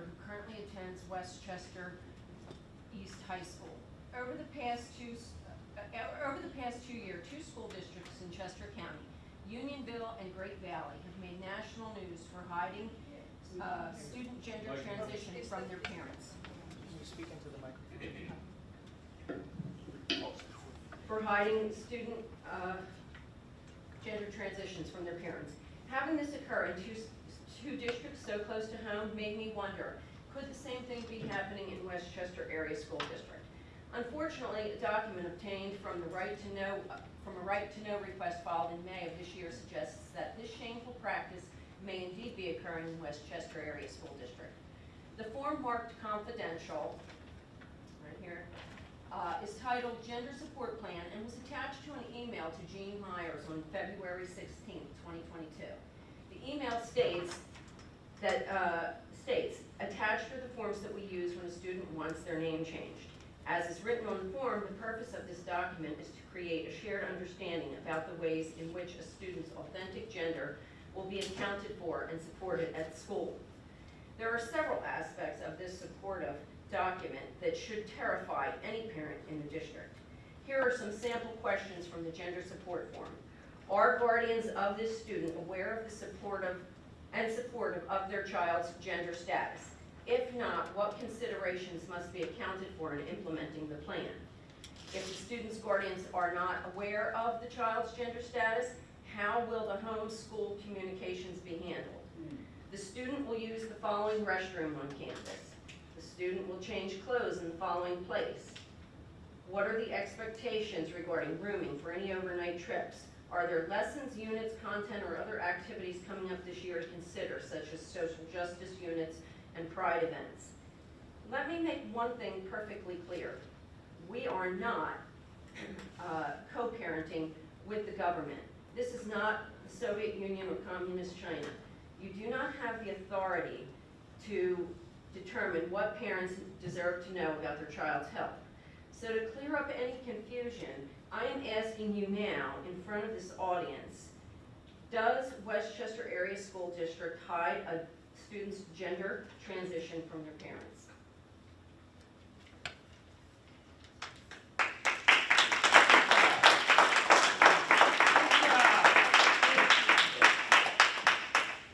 Shepherd, who currently attends West Chester East High School. Over the past two, uh, over the past two year, two school districts in Chester County, Unionville and Great Valley, have made national news for hiding uh, student gender transition from their parents. Can you speak into the microphone? for hiding student uh, gender transitions from their parents. Having this occur in two, s- two districts so close to home made me wonder, could the same thing be happening in West Chester Area School District? Unfortunately, a document obtained from the right to know, from a right to know request filed in May of this year suggests that this shameful practice may indeed be occurring in West Chester Area School District. The form marked confidential, right here, uh, is titled Gender Support Plan and was attached to an email to Jean Myers on February 16, 2022. The email states that, uh, states, attached are the forms that we use when a student wants their name changed. As is written on the form, the purpose of this document is to create a shared understanding about the ways in which a student's authentic gender will be accounted for and supported at school. There are several aspects of this supportive document that should terrify any parent in the district. Here are some sample questions from the gender support form. Are guardians of this student aware of the supportive and supportive of their child's gender status? If not, what considerations must be accounted for in implementing the plan? If the student's guardians are not aware of the child's gender status, how will the home-school communications be handled? The student will use the following restroom on campus. The student will change clothes in the following place. What are the expectations regarding rooming for any overnight trips? Are there lessons, units, content, or other activities coming up this year to consider, such as social justice units and pride events? Let me make one thing perfectly clear. We are not uh, co-parenting with the government. This is not the Soviet Union or Communist China. You do not have the authority to determine what parents deserve to know about their child's health. So to clear up any confusion, I am asking you now, in front of this audience, does West Chester Area School District hide a student's gender transition from their parents?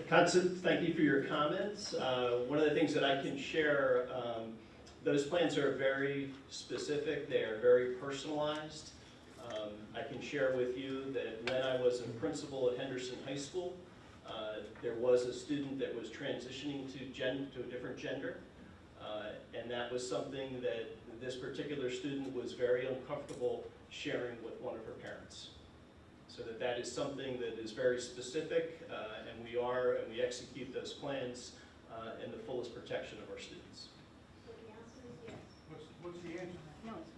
Constance, thank you for your comments. Uh, One of the things that I can share, um, those plans are very specific, they are very personalized. Um, I can share with you that when I was a principal at Henderson High School, uh, there was a student that was transitioning to gen, to a different gender. Uh, And that was something that this particular student was very uncomfortable sharing with one of her parents. So that that is something that is very specific, uh, and we are, and we execute those plans uh, in the fullest protection of our students. consciente. Né? Não,